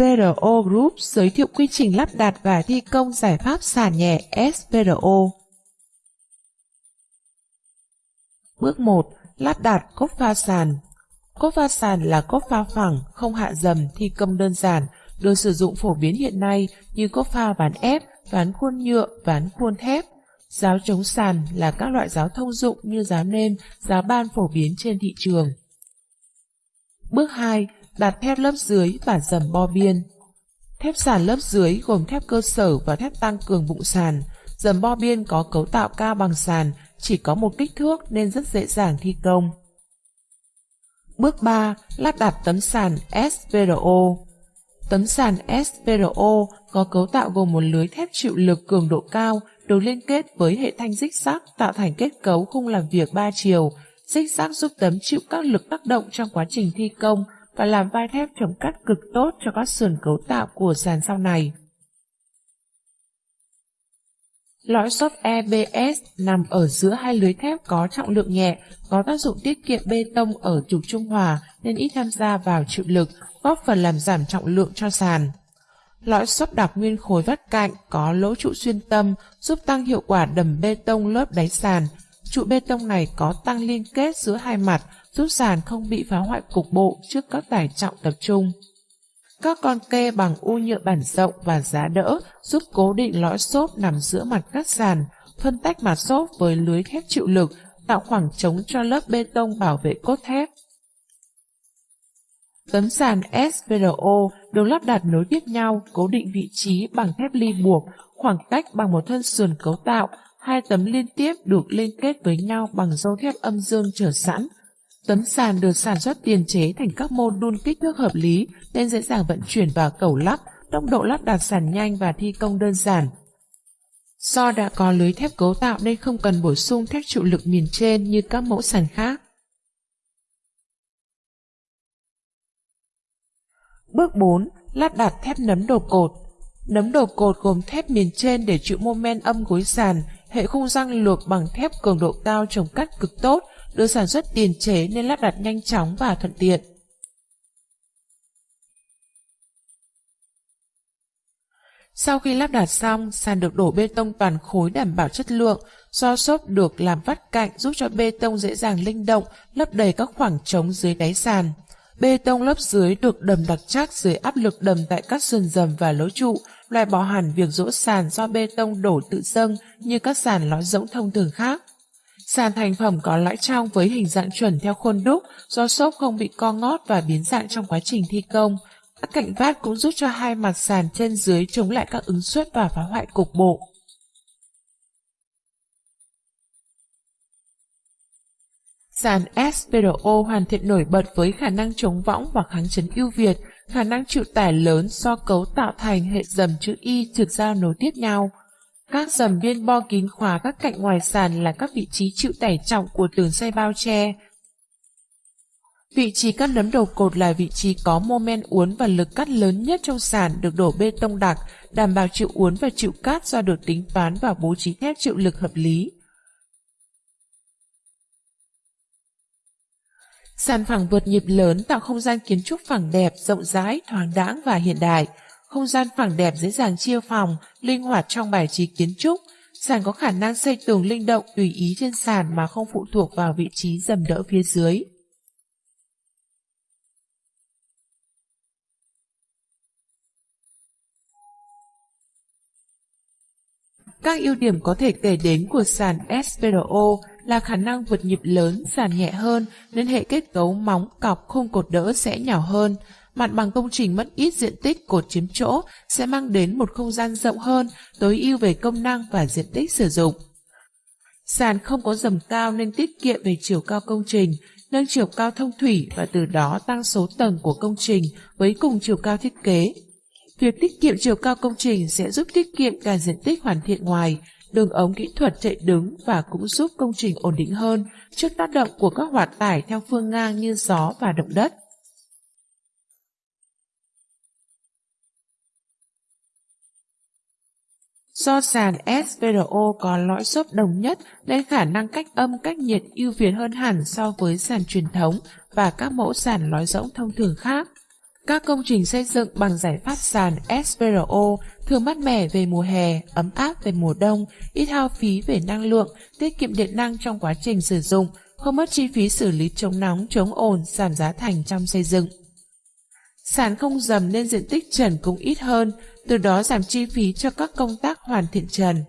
Spro Group giới thiệu quy trình lắp đặt và thi công giải pháp sàn nhẹ Spro. Bước 1. Lắp đặt cốt pha sàn. Cốt pha sàn là cốt pha phẳng, không hạ dầm, thi công đơn giản, được sử dụng phổ biến hiện nay như cốt pha ván ép, ván khuôn nhựa, ván khuôn thép. Giáo chống sàn là các loại giáo thông dụng như giáo nêm, giáo ban phổ biến trên thị trường. Bước 2. Đặt thép lớp dưới và dầm bo biên. Thép sàn lớp dưới gồm thép cơ sở và thép tăng cường bụng sàn. Dầm bo biên có cấu tạo cao bằng sàn, chỉ có một kích thước nên rất dễ dàng thi công. Bước 3. Lắp đặt tấm sàn SVRO. Tấm sàn SVRO có cấu tạo gồm một lưới thép chịu lực cường độ cao được liên kết với hệ thanh dích sắc tạo thành kết cấu khung làm việc 3 chiều. Dích sắc giúp tấm chịu các lực tác động trong quá trình thi công và làm vai thép chống cắt cực tốt cho các sườn cấu tạo của sàn sau này. Lõi xốp EBS nằm ở giữa hai lưới thép có trọng lượng nhẹ, có tác dụng tiết kiệm bê tông ở trục trung hòa nên ít tham gia vào chịu lực, góp phần làm giảm trọng lượng cho sàn. Lõi xốp đặc nguyên khối vắt cạnh có lỗ trụ xuyên tâm giúp tăng hiệu quả đầm bê tông lớp đáy sàn. Trụ bê tông này có tăng liên kết giữa hai mặt, giúp sàn không bị phá hoại cục bộ trước các tải trọng tập trung. Các con kê bằng u nhựa bản rộng và giá đỡ giúp cố định lõi xốp nằm giữa mặt các sàn, phân tách mặt xốp với lưới thép chịu lực, tạo khoảng trống cho lớp bê tông bảo vệ cốt thép. Tấm sàn SVRO được lắp đặt nối tiếp nhau, cố định vị trí bằng thép ly buộc, khoảng cách bằng một thân sườn cấu tạo, hai tấm liên tiếp được liên kết với nhau bằng dâu thép âm dương trở sẵn, Tấm sàn được sản xuất tiền chế thành các mô đun kích thước hợp lý nên dễ dàng vận chuyển vào cẩu lắp, tốc độ lắp đặt sàn nhanh và thi công đơn giản. Do đã có lưới thép cấu tạo nên không cần bổ sung thép trụ lực miền trên như các mẫu sàn khác. Bước 4. Lắp đặt thép nấm đồ cột Nấm đồ cột gồm thép miền trên để chịu mô men âm gối sàn, hệ khung răng luộc bằng thép cường độ cao trồng cắt cực tốt, được sản xuất tiền chế nên lắp đặt nhanh chóng và thuận tiện. Sau khi lắp đặt xong, sàn được đổ bê tông toàn khối đảm bảo chất lượng, do xốp được làm vắt cạnh giúp cho bê tông dễ dàng linh động, lấp đầy các khoảng trống dưới đáy sàn. Bê tông lớp dưới được đầm đặc chắc dưới áp lực đầm tại các sườn dầm và lối trụ, loại bỏ hẳn việc rỗ sàn do bê tông đổ tự dâng như các sàn lõi rỗng thông thường khác. Sàn thành phẩm có lõi trong với hình dạng chuẩn theo khuôn đúc, do xốp không bị co ngót và biến dạng trong quá trình thi công. Các cạnh vát cũng giúp cho hai mặt sàn trên dưới chống lại các ứng suất và phá hoại cục bộ. Sàn SPRO hoàn thiện nổi bật với khả năng chống võng và kháng chấn ưu việt, khả năng chịu tải lớn do cấu tạo thành hệ dầm chữ Y trực giao nối tiếp nhau. Các dầm biên bo kín khóa các cạnh ngoài sàn là các vị trí chịu tải trọng của tường xây bao che. Vị trí cắt nấm đầu cột là vị trí có mô men uốn và lực cắt lớn nhất trong sàn được đổ bê tông đặc, đảm bảo chịu uốn và chịu cắt do được tính toán và bố trí thép chịu lực hợp lý. Sàn phẳng vượt nhịp lớn tạo không gian kiến trúc phẳng đẹp, rộng rãi, thoáng đãng và hiện đại. Không gian phẳng đẹp dễ dàng chia phòng, linh hoạt trong bài trí kiến trúc. Sàn có khả năng xây tường linh động tùy ý trên sàn mà không phụ thuộc vào vị trí dầm đỡ phía dưới. Các ưu điểm có thể kể đến của sàn SPRO là khả năng vượt nhịp lớn, sàn nhẹ hơn nên hệ kết cấu móng, cọc, khung cột đỡ sẽ nhỏ hơn, mặt bằng công trình mất ít diện tích cột chiếm chỗ sẽ mang đến một không gian rộng hơn, tối ưu về công năng và diện tích sử dụng. Sàn không có dầm cao nên tiết kiệm về chiều cao công trình, nâng chiều cao thông thủy và từ đó tăng số tầng của công trình với cùng chiều cao thiết kế. Việc tiết kiệm chiều cao công trình sẽ giúp tiết kiệm cả diện tích hoàn thiện ngoài, đường ống kỹ thuật chạy đứng và cũng giúp công trình ổn định hơn trước tác động của các hoạt tải theo phương ngang như gió và động đất. Do sàn SVRO có lõi xốp đồng nhất nên khả năng cách âm cách nhiệt ưu việt hơn hẳn so với sàn truyền thống và các mẫu sàn lõi rỗng thông thường khác. Các công trình xây dựng bằng giải pháp sàn SPRO thường mát mẻ về mùa hè, ấm áp về mùa đông, ít hao phí về năng lượng, tiết kiệm điện năng trong quá trình sử dụng, không mất chi phí xử lý chống nóng, chống ồn, giảm giá thành trong xây dựng. Sàn không dầm nên diện tích trần cũng ít hơn, từ đó giảm chi phí cho các công tác hoàn thiện trần.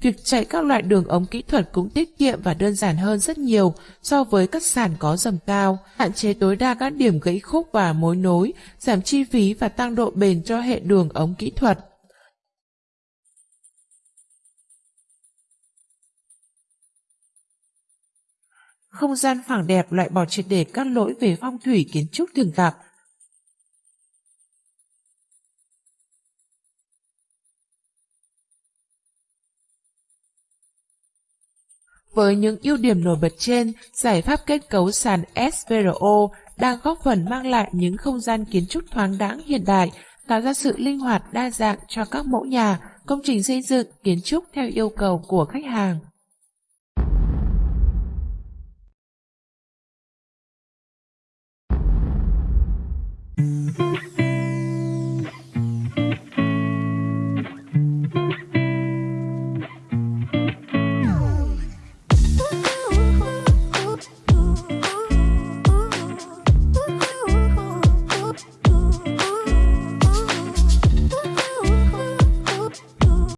Việc chạy các loại đường ống kỹ thuật cũng tiết kiệm và đơn giản hơn rất nhiều so với các sàn có dầm cao, hạn chế tối đa các điểm gãy khúc và mối nối, giảm chi phí và tăng độ bền cho hệ đường ống kỹ thuật. Không gian phẳng đẹp loại bỏ triệt để các lỗi về phong thủy kiến trúc thường gặp, Với những ưu điểm nổi bật trên, giải pháp kết cấu sàn SVRO đang góp phần mang lại những không gian kiến trúc thoáng đãng hiện đại, tạo ra sự linh hoạt đa dạng cho các mẫu nhà, công trình xây dựng, kiến trúc theo yêu cầu của khách hàng.